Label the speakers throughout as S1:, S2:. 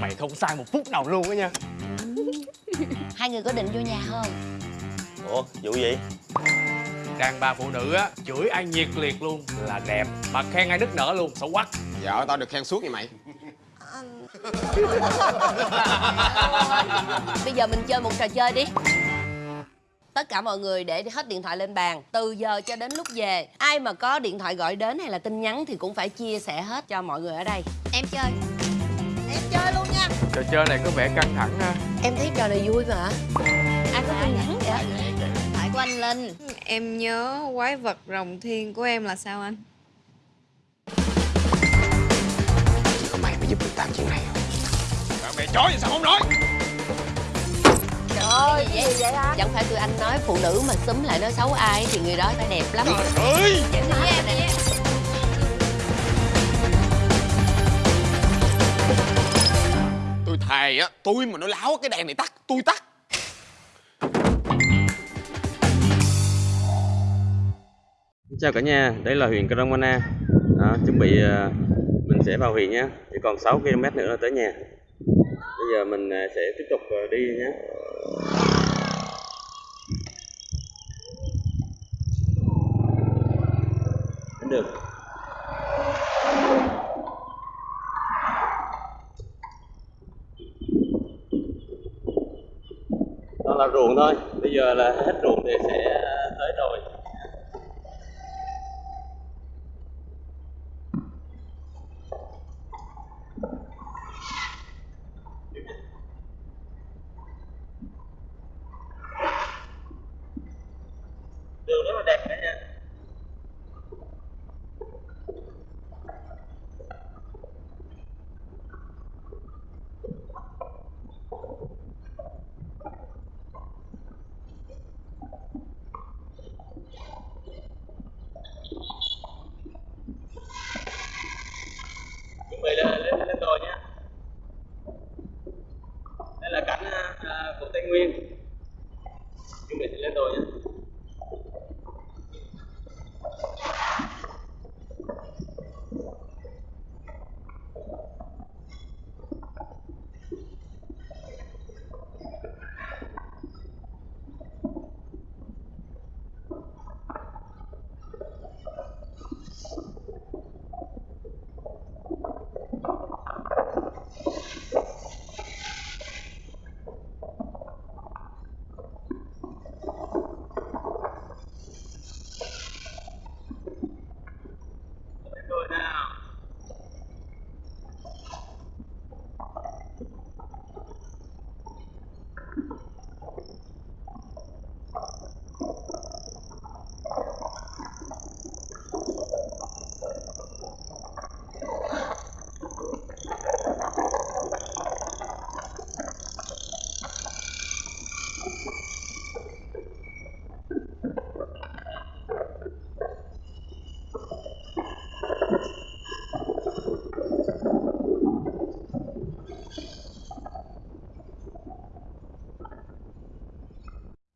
S1: Mày không sai một phút nào luôn á nha.
S2: Hai người có định vô nhà không?
S3: ủa vụ gì?
S1: Đàn bà phụ nữ á Chửi ai nhiệt liệt luôn là đẹp Mà khen ai nức nở luôn xấu quắc
S4: Vợ tao được khen suốt vậy mày.
S2: Bây giờ mình chơi một trò chơi đi. Tất cả mọi người để hết điện thoại lên bàn Từ giờ cho đến lúc về. Ai mà có điện thoại gọi đến hay là tin nhắn Thì cũng phải chia sẻ hết cho mọi người ở đây.
S5: Em chơi
S2: Em chơi luôn nha.
S1: Trò chơi này có vẻ căng thẳng ha.
S2: Em thấy trò này vui mà. Ai có tin nhắn vậy?
S5: Phải của anh Linh.
S6: Em nhớ quái vật rồng thiên của em là sao anh?
S4: Chỉ có mày mới giúp được tao chuyện này không?
S1: Mẹ chó gì sao không nói?
S2: Trời ơi, vậy vậy á Chẳng phải tụi anh nói phụ nữ mà xúm lại nói xấu ai Thì người đó phải đẹp lắm.
S1: Ơi!
S2: Vậy nói
S4: Tôi á Tôi mà nó láo cái đèn này tắt Tôi tắt.
S3: Chào cả nhà đây là huyện Cromana đó, chuẩn bị ờ, mình sẽ vào huyện nhé chỉ còn 6 km nữa là tới nhà. Bây giờ mình ờ, sẽ tiếp tục ờ, đi nhé. Được. Toàn là ruộng thôi bây giờ là hết ruộng thì sẽ à, tới rồi đường rất là đẹp đấy nha chuẩn bị lên lên lên đồi nha đây là cảnh à, của tây nguyên chương trình lên rồi nhé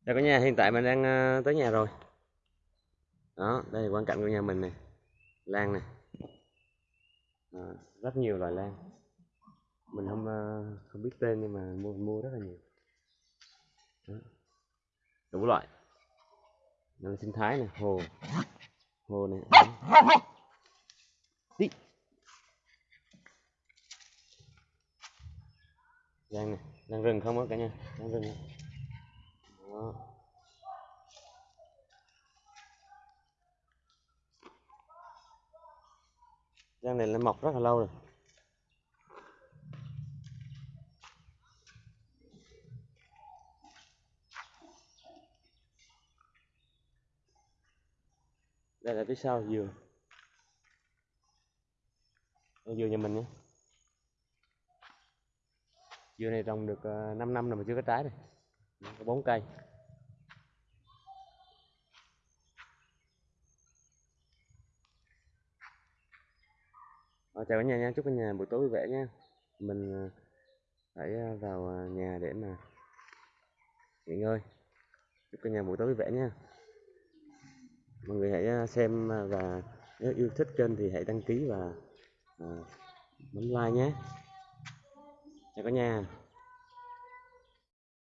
S3: đây cả nhà, hiện tại mình đang ờ, tới nhà rồi. Đó, đây là quan cảnh của nhà mình này Lan này à, Rất nhiều loại lan. Mình không ờ, không biết tên nhưng mà mua mua rất là nhiều. Đó. Đủ loại. Nó là sinh thái này, hồ. Hồ này Đó. Đi Lan này, lan rừng không á cả nhà? Lan rừng này. Đó. Giang này nó mọc rất là lâu rồi. Đây là phía sau dừa. Đây dừa nhà mình nhé. Dừa này trồng được ờ, 5 năm rồi mà chưa có trái này có bốn cây Ờ, chào cả nhà nha chúc cả nhà buổi tối vui vẻ nha. Mình ờ, hãy ờ, vào ờ, nhà để mà nghỉ ngơi. Chúc cả nhà buổi tối vui vẻ nha. Mọi người hãy xem và nếu yêu thích kênh thì hãy đăng ký và bấm like nhé. Chào cả nhà.